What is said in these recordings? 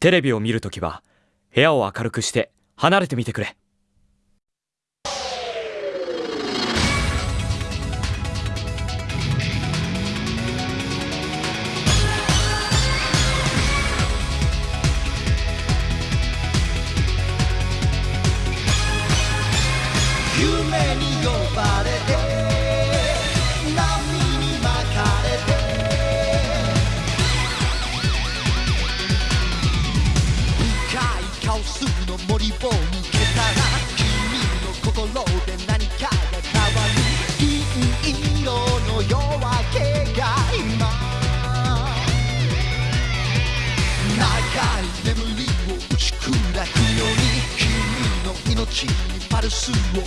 テレビを見るときは部屋を明るくして離れてみてくれ。夢に呼ばれを抜けたら君の心で何かが変わる。銀色の夜明けが今長い眠りを打ち砕くように君の命にパルスを送る。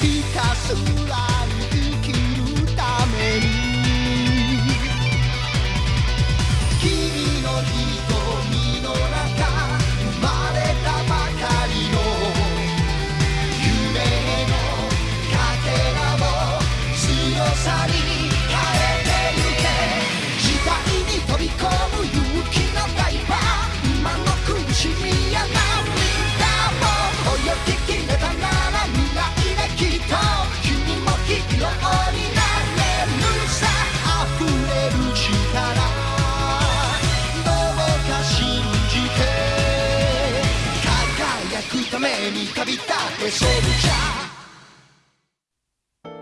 ひたすら輝くために旅立ってソルジャー。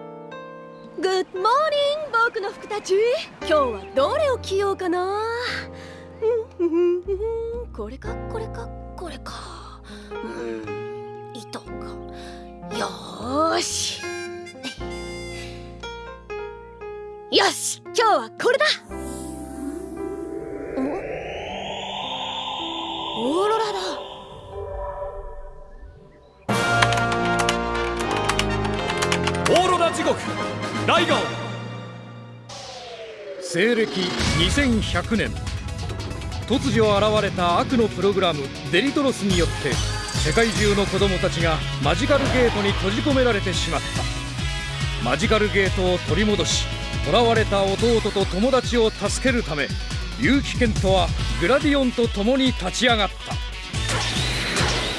グッモーニング僕の服たち。今日はどれを着ようかな。これかこれかこれか。うん。糸か。よーし。よし今日はこれだ。オーロラだ。ーロラ地獄ライガオ西暦2100年。突如現れた悪のプログラムデリトロスによって世界中の子供たちがマジカルゲートに閉じ込められてしまった。マジカルゲートを取り戻し囚われた弟と友達を助けるため結城健人はグラディオンと共に立ち上がった。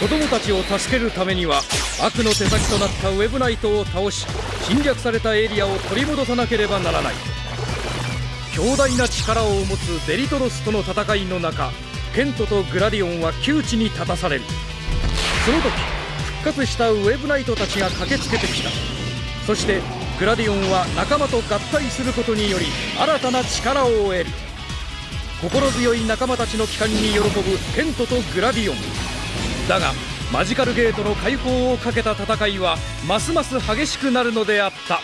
子供たちを助けるためには悪の手先となったウェブナイトを倒し侵略されたエリアを取り戻さなければならない。強大な力を持つデリトロスとの戦いの中ケントとグラディオンは窮地に立たされる。その時復活したウェブナイトたちが駆けつけてきた。そしてグラディオンは仲間と合体することにより新たな力を得る。心強い仲間たちの帰還に喜ぶケントとグラディオン。だがマジカルゲートの解放をかけた戦いはますます激しくなるのであった。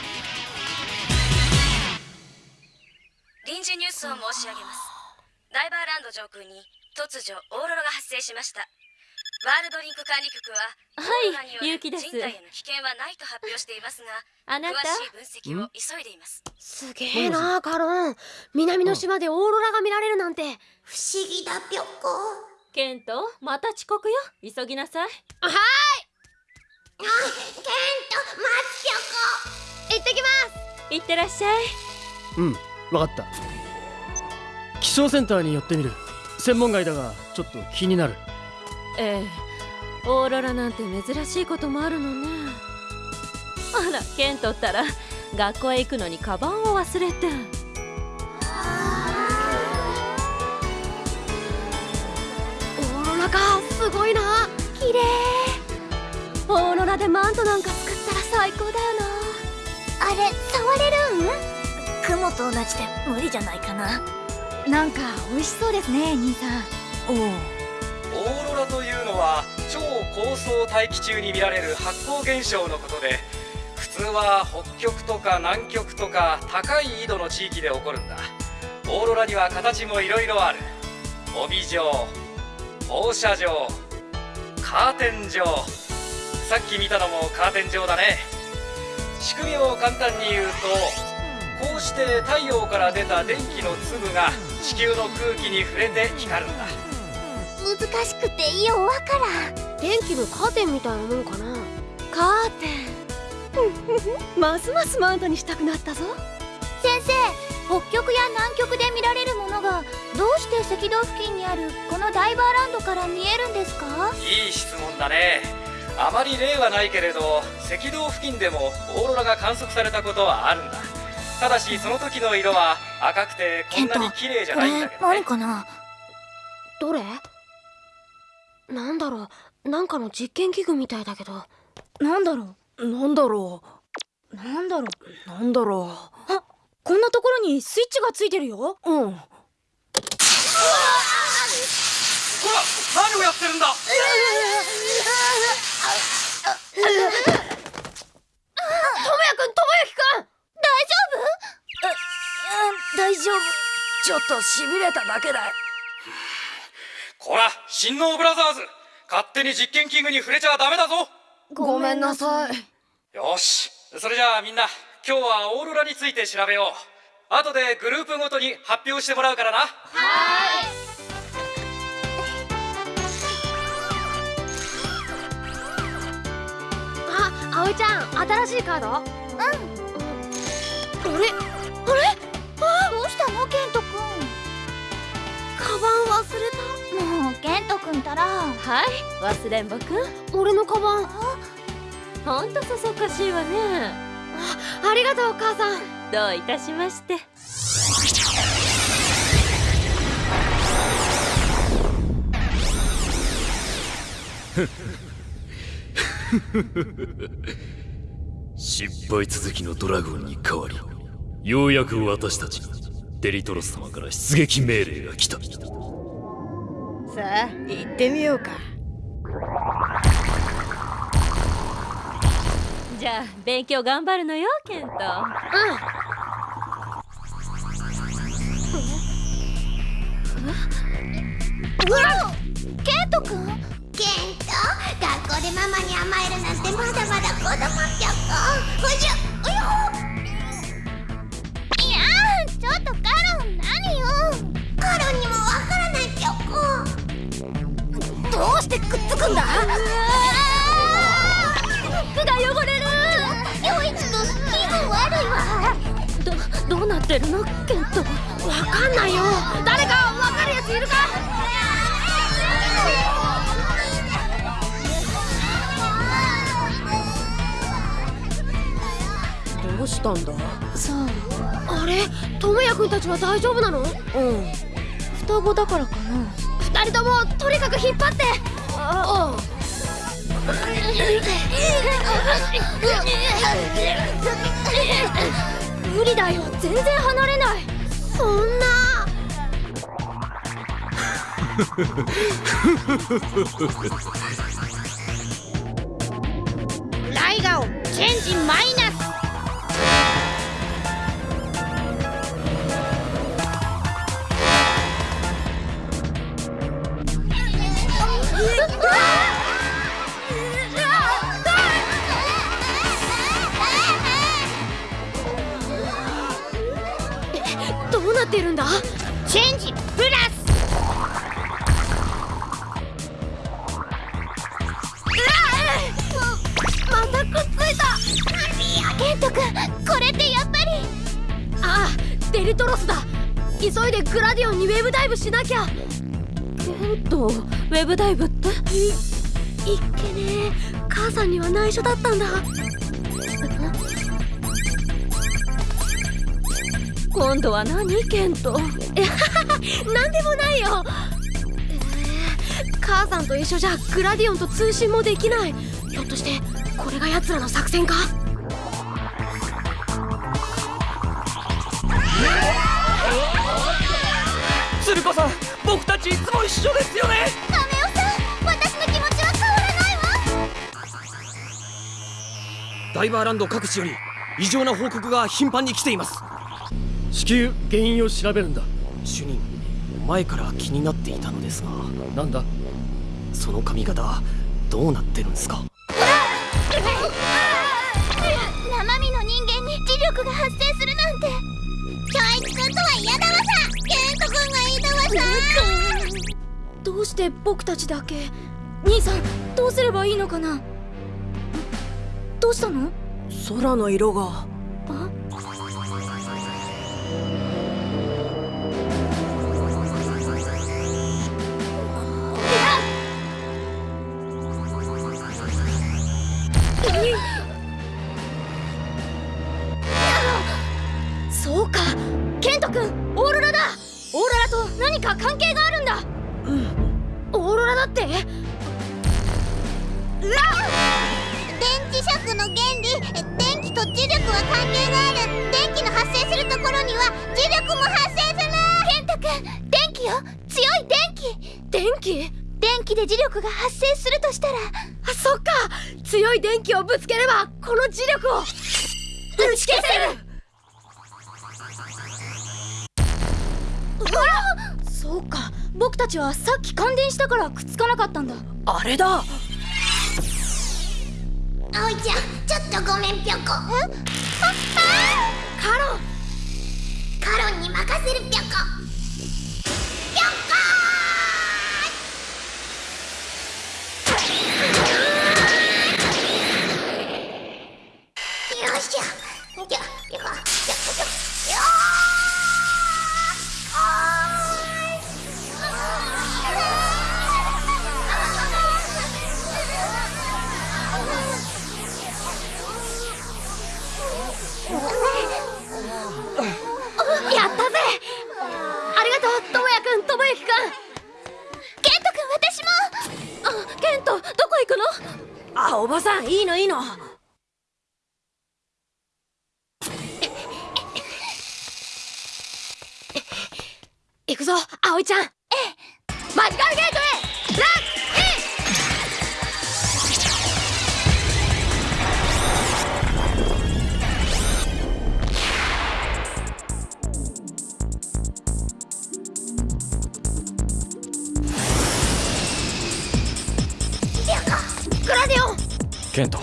臨時ニュースを申し上げます。ダイバーランド上空に突如オーロラが発生しました。ワールドリンク管理局ははいオーロラによる結城です。人体への危険はないと発表していますがあなた？詳しい分析を急いでいます。すげえなカロン。南の島でオーロラが見られるなんて。不思議だぴょこケントまた遅刻よ。急ぎなさい。あケントマ行ってきます。行ってらっしゃい。うんわかった。気象センターに寄ってみる。専門外だがちょっと気になる。ええ。オーロラなんて珍しいこともあるのね。あらケントったら学校へ行くのにカバンを忘れてすごいな。綺麗。オーロラでマントなんか作ったら最高だよあれ触れるん？雲と同じで無理じゃないかな。なんか美味しそうですね兄さん。おおオーロラというのは超高層大気中に見られる発光現象のことで普通は北極とか南極とか高い緯度の地域で起こるんだ。オーロラには形もいろいろある。帯状放射状カーテン状。さっき見たのもカーテン状だね。仕組みを簡単に言うとこうして太陽から出た電気の粒が地球の空気に触れて光るんだ。難しくてよわからん。電気のカーテンみたいなもんかなカーテンますますマウントにしたくなったぞ先生北極や南極で見られるものがどうして赤道付近にあるこのダイバーランドから見えるんですか？いい質問だね。あまり例はないけれど赤道付近でもオーロラが観測されたことはあるんだ。ただしその時の色は赤くてこんなに綺麗じゃないんだけどね。何かな？どれ？なんだろう。なんかの実験器具みたいだけど。なんだろなんだろう。なんだろう。うなんだろあこんなところにスイッチがついてるよ。ううんほら何をやってるんだ？ともやくんともやきくん大丈夫。ちょっとしびれただけだよ。こら新能ブラザーズ。勝手に実験器具に触れちゃダメだぞ。ごめんなさい。よし。それじゃあみんな今日はオーロラについて調べよう。後でグループごとに発表してもらうからな。あ、葵ちゃん新しいカード？うん。あれ？あれ？どうしたのケントくカバン忘れた。んもうケントくんたら。はい。忘れんぼくん。俺のカバン。ほんとそそっかしいわねあありがとう母さん。どういたしまして。失敗続きのドラゴンに変わりようやく私たちにデリトロス様から出撃命令が来た。さあ行ってみようかじゃあ勉強頑張るのよケント。ケントくん？ケント。学校でママに甘えるなんてまだまだ子供ちゃっこ。おじゃおよ。いやーちょっとカロン何よ。カロンにもわからないちゃっこ。どうしてくっつくんだ？どうなってるのケントわかんないよ。誰かわかるやついるか？どうしたんだ？さああれ？智也くんたちは大丈夫なの？うん。双子だからかな。二人ともとにかく引っ張って。あ 無理だよ。全然離れない。そんな。ライガオチェンジマイナスんだ。チェンジプラス。またくっついた。ケントくんこれってやっぱり。ああデリトロスだ。急いでグラディオンにウェブダイブしなきゃ。ケントウェブダイブって？いいっけねえ母さんには内緒だったんだ。今度は何ケントえはははなんでもないよ、えー母さんと一緒じゃグラディオンと通信もできない。ひょっとしてこれが奴らの作戦か？鶴子さん僕たちいつも一緒ですよね。カメオさん私の気持ちは変わらないわ。ダイバーランド各地より異常な報告が頻繁に来ています至急原因を調べるんだ。主任前から気になっていたのですが。なんだ？その髪型どうなってるんですか？生身の人間に磁力が発生するなんて。教育君とは嫌だわさ。ケント君がいいだわさ。どうして僕たちだけ？兄さんどうすればいいのかな？どうしたの？空の色がそうか。ケント君。オーロラだ。オーロラと何か関係があるんだ。うん。オーロラだって？うわ電磁石の原理。電気と磁力は関係がある電気の発生するところには磁力も発生する。ケント君電気よ。強い電気。電気。電気で磁力が発生するとしたら。あそっか強い電気をぶつければこの磁力を打ち消せる。そうか。僕たちはさっき感電したからくっつかなかったんだ。あれだ。葵ちゃんちょっとごめんぴょこ。え？カロン。カロンに任せるぴょこぴょこあおばさんいいのいいの。行くぞ葵ちゃん。ええ。マジカルゲートへ。ケント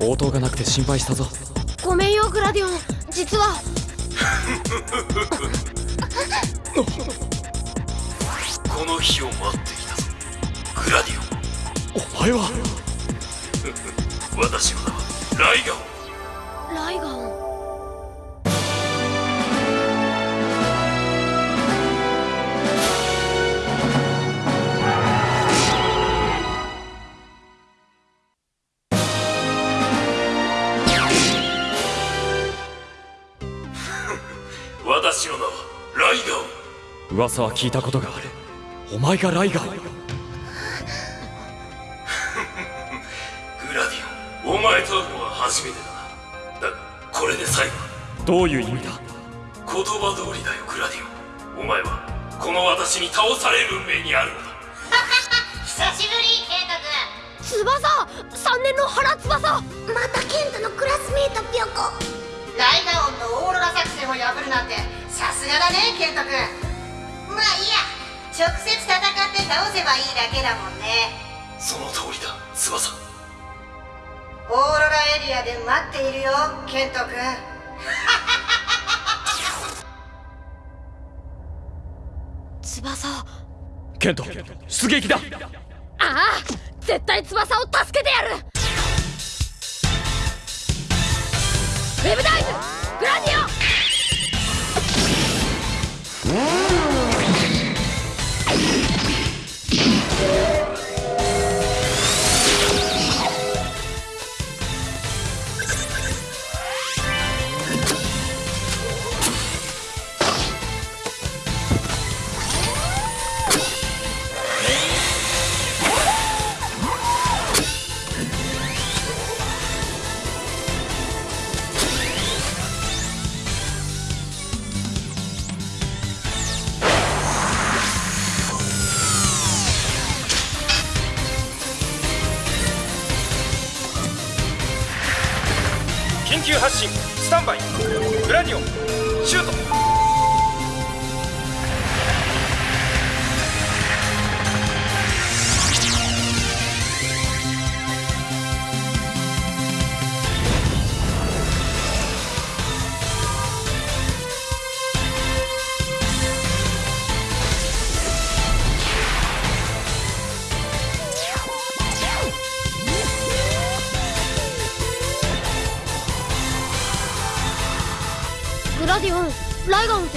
応答がなくて心配したぞ。ごめんよグラディオン実は。この日を待っていたぞ。グラディオン。お前は。私はライガオン。ライガン噂は聞いたことがある。お前がライガー。グラディオンお前と会うのは初めてだな。だがこれで最後。だどういう意味だ？言葉通りだよグラディオン。お前はこの私に倒される運命にあるのだ。久しぶりケント翼 !3 年の原翼!君またケントのクラスメートぴょこ。ライガオンのオーロラ作戦を破るなんてさすがだねケント君直接戦って倒せばいいだけだもんね。その通りだ翼。オーロラエリアで待っているよケント君。翼ケント出撃だ。ああ絶対翼を助けてやる。ウェブダイブグラディオ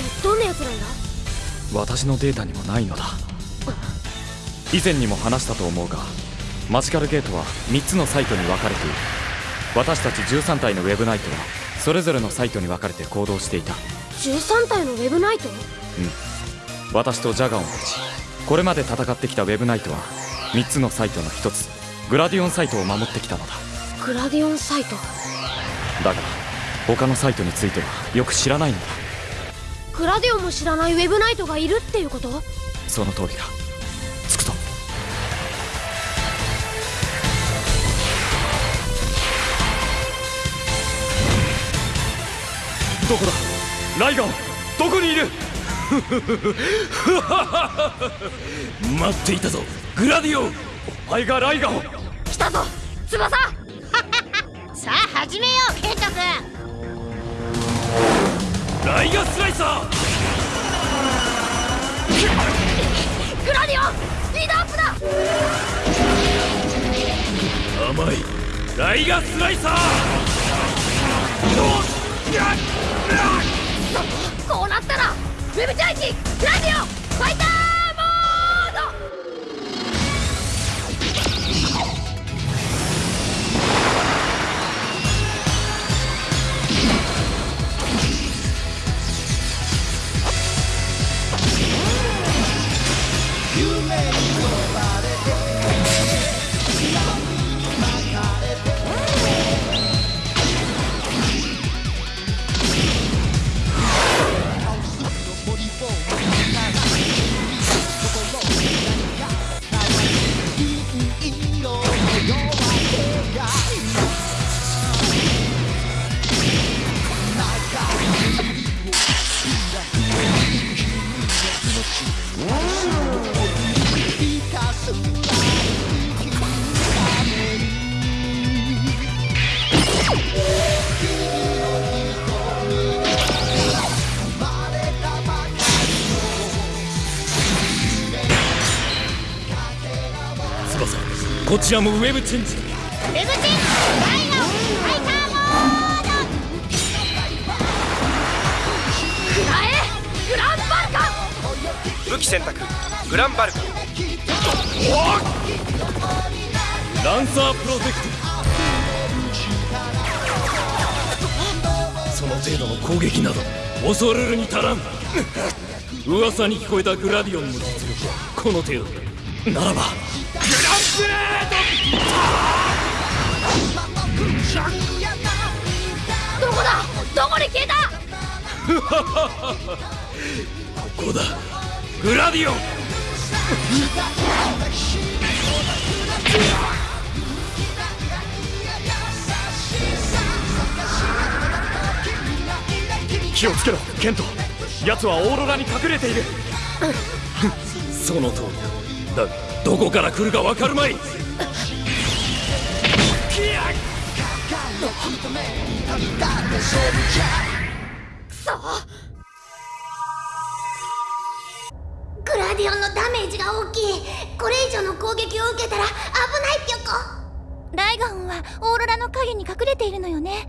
ってどんなやつなんだ私のデータにもないのだ。以前にも話したと思うがマジカルゲートは3つのサイトに分かれている。私たち13体のウェブナイトはそれぞれのサイトに分かれて行動していた。13体のウェブナイト？私とジャガオンたちこれまで戦ってきたウェブナイトは3つのサイトの1つ。グラディオンサイトを守ってきたのだ。グラディオンサイト？だが他のサイトについてはよく知らないのだグラディオンも知らないウェブナイトがいるっていうこと？その通りだ。つくと。どこだ？ライガンどこにいる？待っていたぞ。グラディオン。お前がライガンを。来たぞ翼。さあ始めようケント君ライガスライサークラディオンスピードアップだ甘いライガスライサーこうなったらウェブチャイチグラディオンファイターこちらもウェブチェンジ。ウェブチェンジ。武器選択グランバルカ。ランサープロテクト。その程度の攻撃など恐れるに足らん。噂に聞こえたグラディオンの実力はこの程度ならばグランブレどこだ？どこに消えた？ードここだグラディオン。気をつけろケント。奴はオーロラに隠れている。その通りだ。だがどこから来るか分かるまい。グ攻撃を受けたら危ないぴょこ。ライガンはオーロラの影に隠れているのよね。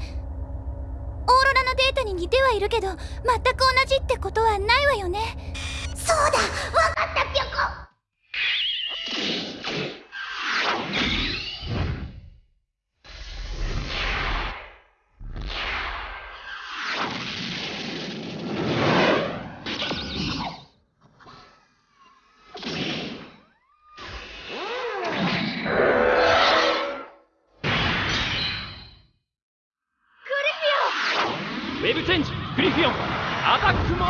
オーロラのデータに似てはいるけど全く同じってことはないわよね。そうだわかったぴょこウェブチェンジグリフィオンアタックモー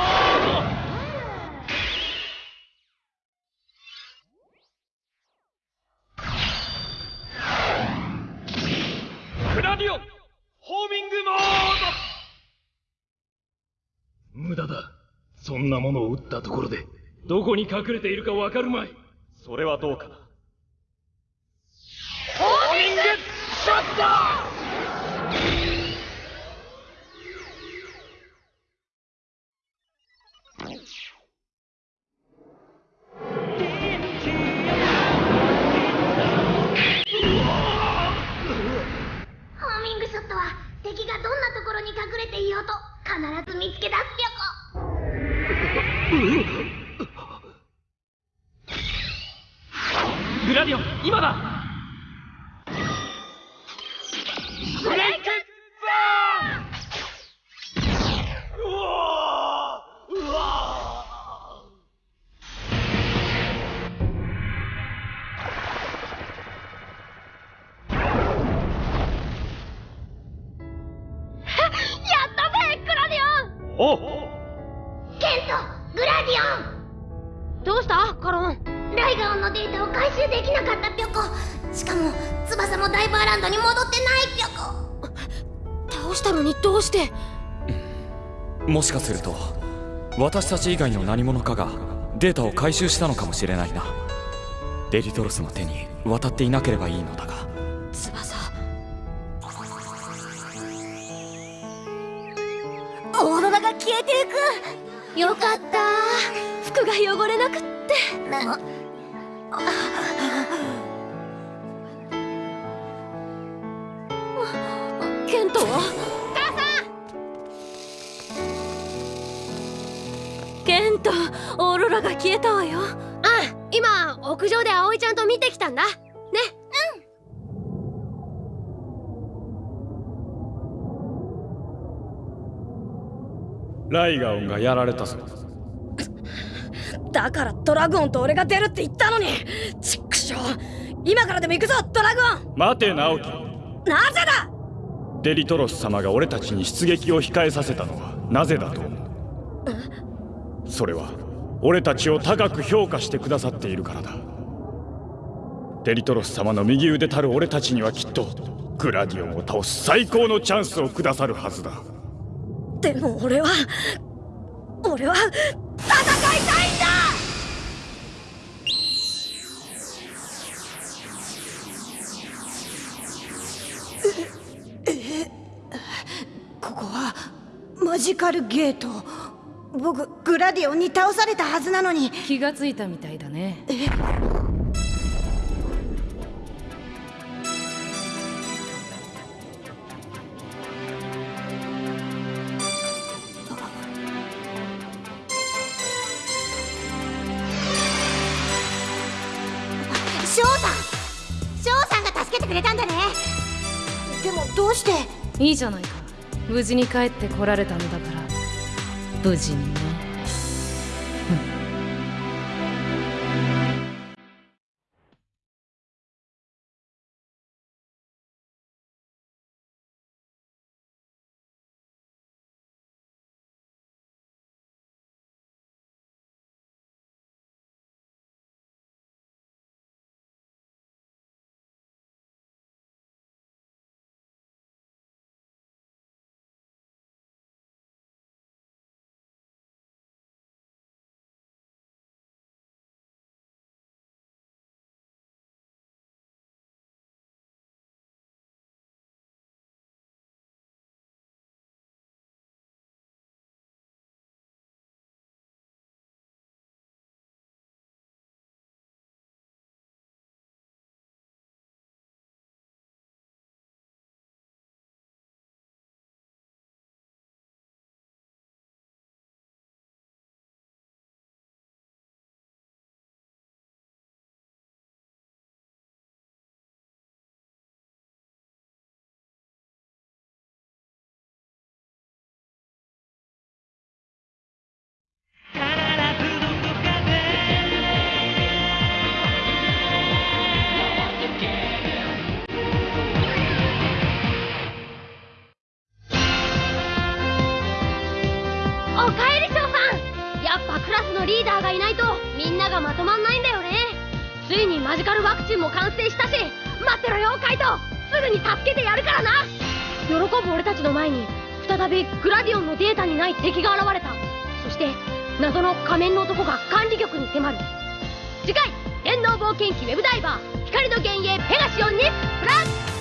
ドグラディオンホーミングモード無駄だそんなものを撃ったところでどこに隠れているかわかるまい。それはどうかな。私たち以外の何者かがデータを回収したのかもしれないな。デリトロスの手に渡っていなければいいのだが。翼。オーロラが消えていく。よかった。服が汚れなくって。ケントは？オーロラが消えたわよ。あ今屋上で葵ちゃんと見てきたんだ。ね。ライガオンがやられたぞ。だからドラグオンと俺が出るって言ったのに。ちっくしょう。今からでも行くぞドラグオン。待て直樹なぜだ？デリトロス様が俺たちに出撃を控えさせたのはなぜだと思う？それは俺たちを高く評価してくださっているからだ。デリトロス様の右腕たる俺たちにはきっとグラディオンを倒す最高のチャンスをくださるはずだ。でも俺は俺は戦いたいんだ!ええここはマジカルゲート僕グラディオンに倒されたはずなのに。気がついたみたいだね。え翔さん翔さんが助けてくれたんだね。でもどうして？いいじゃないか。無事に帰ってこられたのだから無事にね。がまとまんないんだよね。ついにマジカルワクチンも完成したし待ってろよカイト。すぐに助けてやるからな。喜ぶ俺たちの前に再びグラディオンのデータにない敵が現れた。そして謎の仮面の男が管理局に迫る。次回電脳冒険記ウェブダイバー光の幻影ペガシオンにプラス